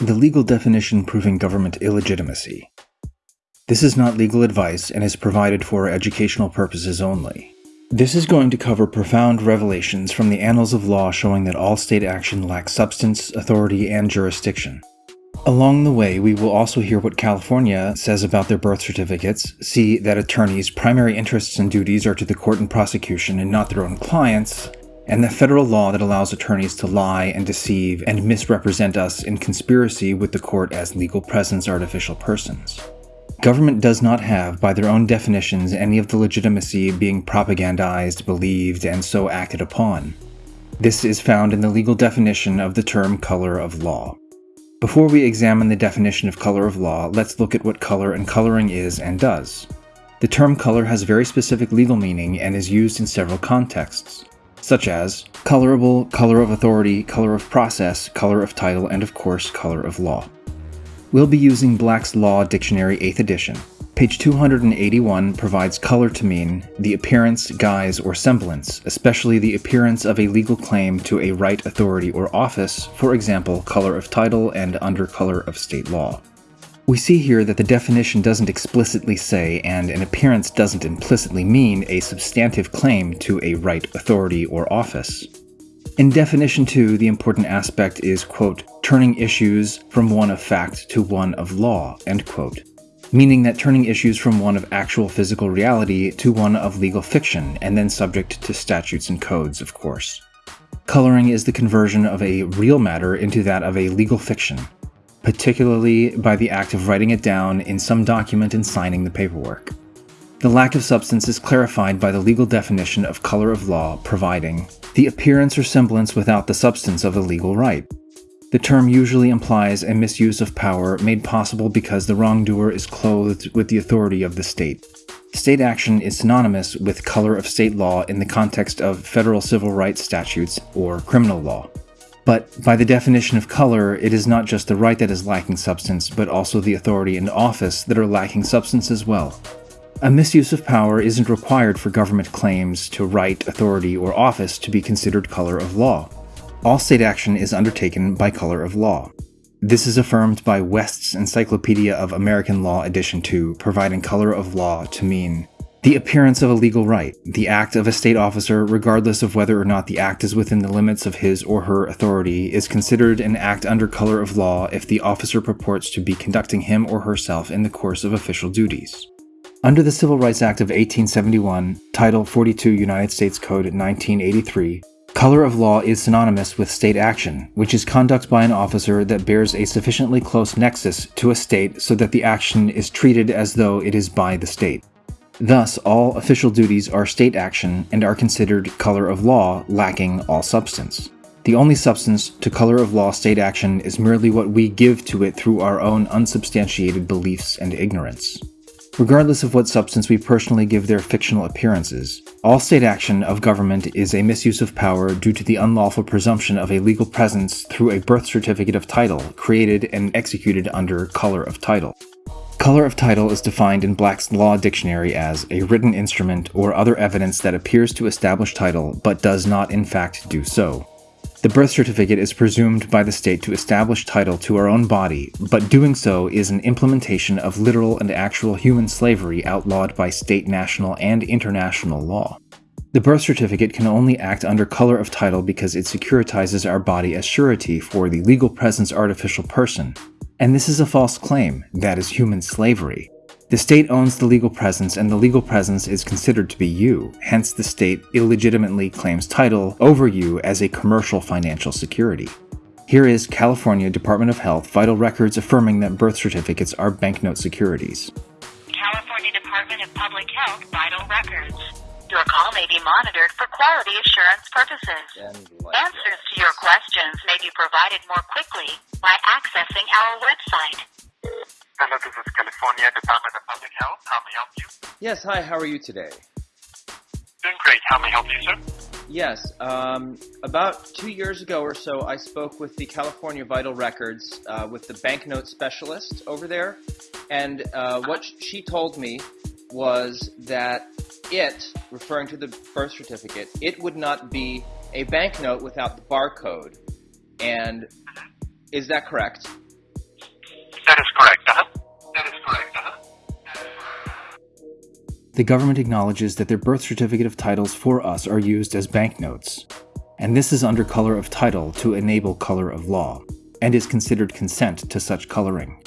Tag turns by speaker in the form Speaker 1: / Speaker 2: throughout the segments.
Speaker 1: The legal definition proving government illegitimacy. This is not legal advice and is provided for educational purposes only. This is going to cover profound revelations from the annals of law showing that all state action lacks substance, authority, and jurisdiction. Along the way, we will also hear what California says about their birth certificates, see that attorneys' primary interests and duties are to the court and prosecution and not their own clients, and the federal law that allows attorneys to lie and deceive and misrepresent us in conspiracy with the court as legal presence artificial persons. Government does not have, by their own definitions, any of the legitimacy being propagandized, believed, and so acted upon. This is found in the legal definition of the term color of law. Before we examine the definition of color of law, let's look at what color and coloring is and does. The term color has very specific legal meaning and is used in several contexts, such as colorable, color of authority, color of process, color of title, and of course, color of law. We'll be using Black's Law Dictionary 8th edition, Page 281 provides color to mean the appearance, guise, or semblance, especially the appearance of a legal claim to a right, authority, or office, for example, color of title and under color of state law. We see here that the definition doesn't explicitly say, and an appearance doesn't implicitly mean, a substantive claim to a right, authority, or office. In definition 2, the important aspect is, quote, turning issues from one of fact to one of law, end quote meaning that turning issues from one of actual physical reality to one of legal fiction, and then subject to statutes and codes, of course. Coloring is the conversion of a real matter into that of a legal fiction, particularly by the act of writing it down in some document and signing the paperwork. The lack of substance is clarified by the legal definition of color of law, providing the appearance or semblance without the substance of a legal right. The term usually implies a misuse of power made possible because the wrongdoer is clothed with the authority of the state. State action is synonymous with color of state law in the context of federal civil rights statutes or criminal law. But by the definition of color, it is not just the right that is lacking substance, but also the authority and office that are lacking substance as well. A misuse of power isn't required for government claims to right, authority, or office to be considered color of law all state action is undertaken by color of law. This is affirmed by West's Encyclopedia of American Law Edition 2, providing color of law to mean the appearance of a legal right, the act of a state officer, regardless of whether or not the act is within the limits of his or her authority, is considered an act under color of law if the officer purports to be conducting him or herself in the course of official duties. Under the Civil Rights Act of 1871, Title 42 United States Code 1983, Color of law is synonymous with state action, which is conduct by an officer that bears a sufficiently close nexus to a state so that the action is treated as though it is by the state. Thus, all official duties are state action and are considered color of law, lacking all substance. The only substance to color of law state action is merely what we give to it through our own unsubstantiated beliefs and ignorance. Regardless of what substance we personally give their fictional appearances, all state action of government is a misuse of power due to the unlawful presumption of a legal presence through a birth certificate of title created and executed under color of title. Color of title is defined in Black's Law Dictionary as a written instrument or other evidence that appears to establish title but does not in fact do so. The birth certificate is presumed by the state to establish title to our own body, but doing so is an implementation of literal and actual human slavery outlawed by state, national, and international law. The birth certificate can only act under color of title because it securitizes our body as surety for the legal presence artificial person. And this is a false claim, that is human slavery. The state owns the legal presence, and the legal presence is considered to be you, hence, the state illegitimately claims title over you as a commercial financial security. Here is California Department of Health vital records affirming that birth certificates are banknote securities.
Speaker 2: California Department of Public Health vital records. Your call may be monitored for quality assurance purposes. Answers to your questions may be provided more quickly by accessing our website.
Speaker 3: Hello, this is California Department of Public Health. How may I help you?
Speaker 4: Yes, hi, how are you today?
Speaker 3: Doing great. How may I help you, sir?
Speaker 4: Yes, um, about two years ago or so, I spoke with the California Vital Records uh, with the banknote specialist over there, and uh, what she told me was that it, referring to the birth certificate, it would not be a banknote without the barcode. And is that correct?
Speaker 3: That is correct. Uh-huh. That is correct. Uh-huh.
Speaker 1: The government acknowledges that their birth certificate of titles for us are used as banknotes, and this is under color of title to enable color of law, and is considered consent to such coloring.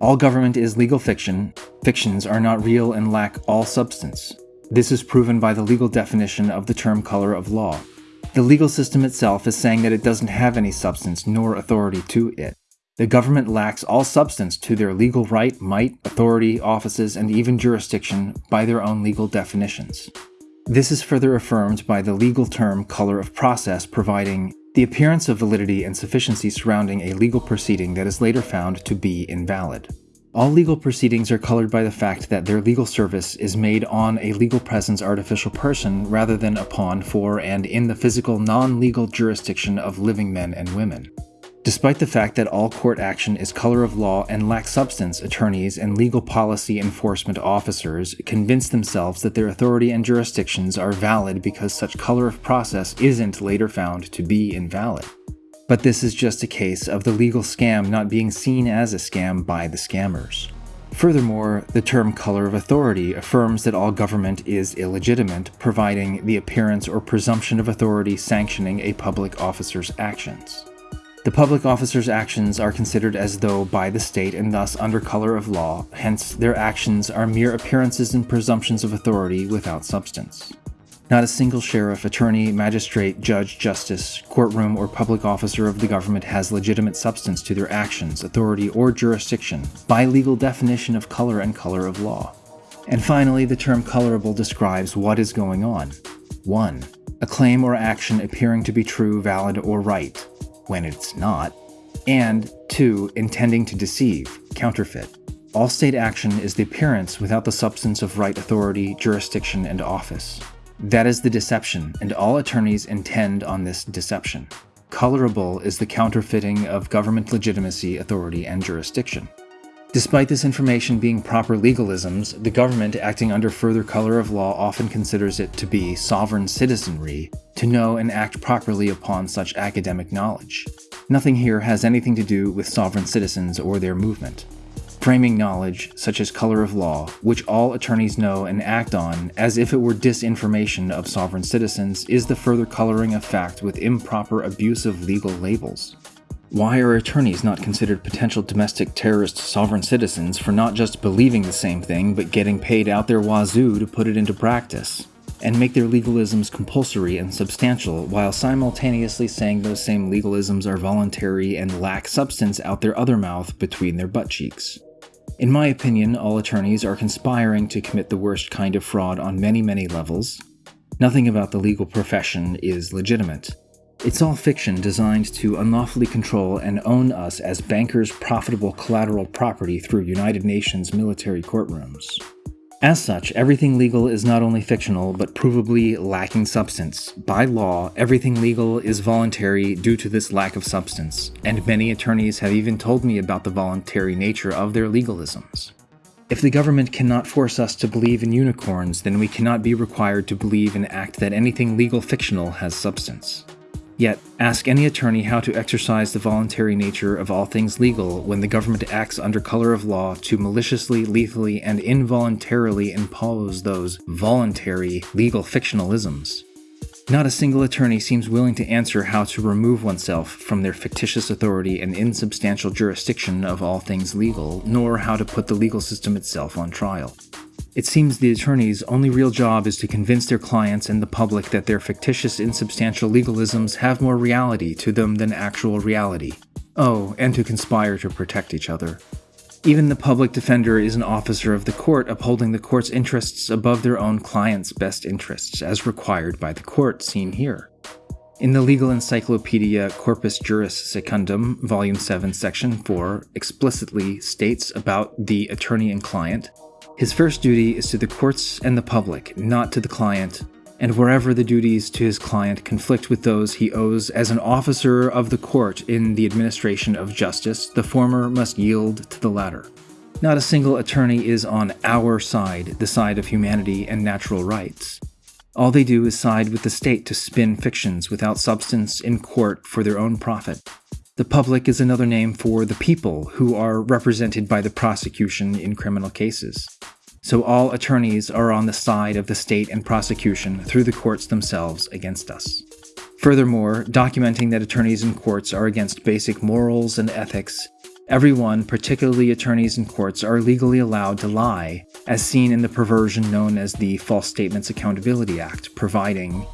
Speaker 1: All government is legal fiction, fictions are not real and lack all substance. This is proven by the legal definition of the term color of law. The legal system itself is saying that it doesn't have any substance nor authority to it. The government lacks all substance to their legal right, might, authority, offices, and even jurisdiction by their own legal definitions. This is further affirmed by the legal term color of process providing the appearance of validity and sufficiency surrounding a legal proceeding that is later found to be invalid. All legal proceedings are colored by the fact that their legal service is made on a legal presence artificial person rather than upon, for, and in the physical non legal jurisdiction of living men and women. Despite the fact that all court action is color of law and lacks substance, attorneys and legal policy enforcement officers convince themselves that their authority and jurisdictions are valid because such color of process isn't later found to be invalid. But this is just a case of the legal scam not being seen as a scam by the scammers. Furthermore, the term color of authority affirms that all government is illegitimate, providing the appearance or presumption of authority sanctioning a public officer's actions. The public officer's actions are considered as though by the state and thus under color of law, hence, their actions are mere appearances and presumptions of authority without substance. Not a single sheriff, attorney, magistrate, judge, justice, courtroom, or public officer of the government has legitimate substance to their actions, authority, or jurisdiction by legal definition of color and color of law. And finally, the term colorable describes what is going on. 1. A claim or action appearing to be true, valid, or right, when it's not, and 2. Intending to deceive, counterfeit. All state action is the appearance without the substance of right authority, jurisdiction, and office. That is the deception, and all attorneys intend on this deception. Colorable is the counterfeiting of government legitimacy, authority, and jurisdiction. Despite this information being proper legalisms, the government acting under further color of law often considers it to be sovereign citizenry to know and act properly upon such academic knowledge. Nothing here has anything to do with sovereign citizens or their movement. Framing knowledge, such as color of law, which all attorneys know and act on as if it were disinformation of sovereign citizens, is the further coloring of fact with improper abuse of legal labels. Why are attorneys not considered potential domestic terrorist sovereign citizens for not just believing the same thing, but getting paid out their wazoo to put it into practice? And make their legalisms compulsory and substantial, while simultaneously saying those same legalisms are voluntary and lack substance out their other mouth between their butt cheeks. In my opinion, all attorneys are conspiring to commit the worst kind of fraud on many, many levels. Nothing about the legal profession is legitimate. It's all fiction designed to unlawfully control and own us as bankers' profitable collateral property through United Nations military courtrooms. As such, everything legal is not only fictional, but provably lacking substance. By law, everything legal is voluntary due to this lack of substance, and many attorneys have even told me about the voluntary nature of their legalisms. If the government cannot force us to believe in unicorns, then we cannot be required to believe and act that anything legal fictional has substance. Yet, ask any attorney how to exercise the voluntary nature of all things legal when the government acts under color of law to maliciously, lethally, and involuntarily impose those voluntary legal fictionalisms. Not a single attorney seems willing to answer how to remove oneself from their fictitious authority and insubstantial jurisdiction of all things legal, nor how to put the legal system itself on trial. It seems the attorney's only real job is to convince their clients and the public that their fictitious, insubstantial legalisms have more reality to them than actual reality. Oh, and to conspire to protect each other. Even the public defender is an officer of the court upholding the court's interests above their own client's best interests, as required by the court, seen here. In the legal encyclopedia Corpus Juris Secundum, Volume 7, Section 4, explicitly states about the attorney and client his first duty is to the courts and the public, not to the client, and wherever the duties to his client conflict with those he owes as an officer of the court in the administration of justice, the former must yield to the latter. Not a single attorney is on our side, the side of humanity and natural rights. All they do is side with the state to spin fictions without substance in court for their own profit. The public is another name for the people who are represented by the prosecution in criminal cases. So all attorneys are on the side of the state and prosecution through the courts themselves against us. Furthermore, documenting that attorneys and courts are against basic morals and ethics, everyone, particularly attorneys and courts, are legally allowed to lie, as seen in the perversion known as the False Statements Accountability Act, providing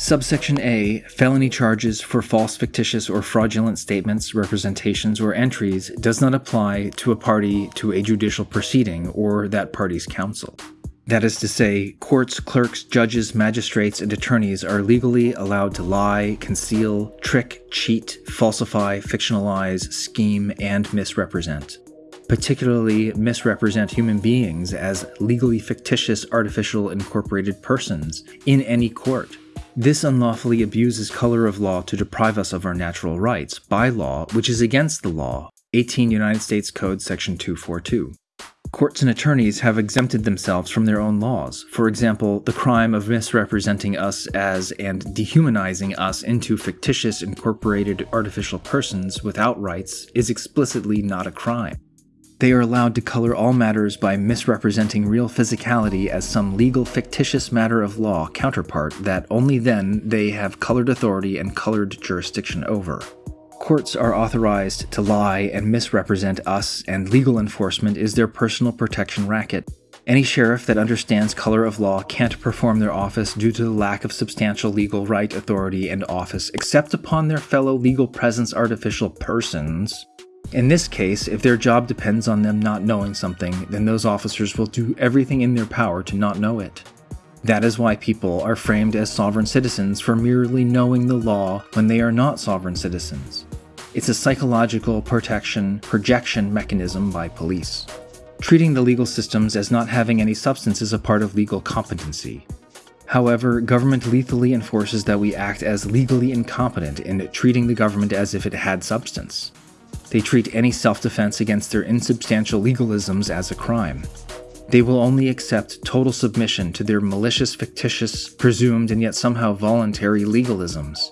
Speaker 1: Subsection A Felony charges for false, fictitious, or fraudulent statements, representations, or entries does not apply to a party to a judicial proceeding or that party's counsel. That is to say, courts, clerks, judges, magistrates, and attorneys are legally allowed to lie, conceal, trick, cheat, falsify, fictionalize, scheme, and misrepresent. Particularly misrepresent human beings as legally fictitious artificial incorporated persons in any court this unlawfully abuses color of law to deprive us of our natural rights by law, which is against the law. 18 United States Code Section 242. Courts and attorneys have exempted themselves from their own laws. For example, the crime of misrepresenting us as and dehumanizing us into fictitious incorporated artificial persons without rights is explicitly not a crime. They are allowed to color all matters by misrepresenting real physicality as some legal fictitious matter of law counterpart that only then they have colored authority and colored jurisdiction over. Courts are authorized to lie and misrepresent us, and legal enforcement is their personal protection racket. Any sheriff that understands color of law can't perform their office due to the lack of substantial legal right, authority, and office except upon their fellow legal presence artificial persons in this case, if their job depends on them not knowing something, then those officers will do everything in their power to not know it. That is why people are framed as sovereign citizens for merely knowing the law when they are not sovereign citizens. It's a psychological protection projection mechanism by police. Treating the legal systems as not having any substance is a part of legal competency. However, government lethally enforces that we act as legally incompetent in treating the government as if it had substance. They treat any self defense against their insubstantial legalisms as a crime. They will only accept total submission to their malicious, fictitious, presumed, and yet somehow voluntary legalisms.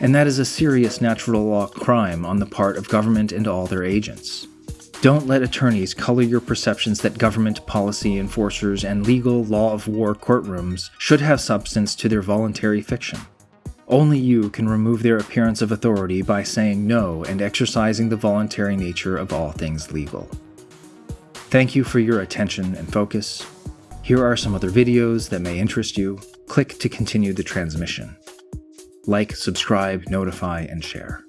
Speaker 1: And that is a serious natural law crime on the part of government and all their agents. Don't let attorneys color your perceptions that government, policy enforcers, and legal law of war courtrooms should have substance to their voluntary fiction. Only you can remove their appearance of authority by saying no and exercising the voluntary nature of all things legal. Thank you for your attention and focus. Here are some other videos that may interest you. Click to continue the transmission. Like, subscribe, notify, and share.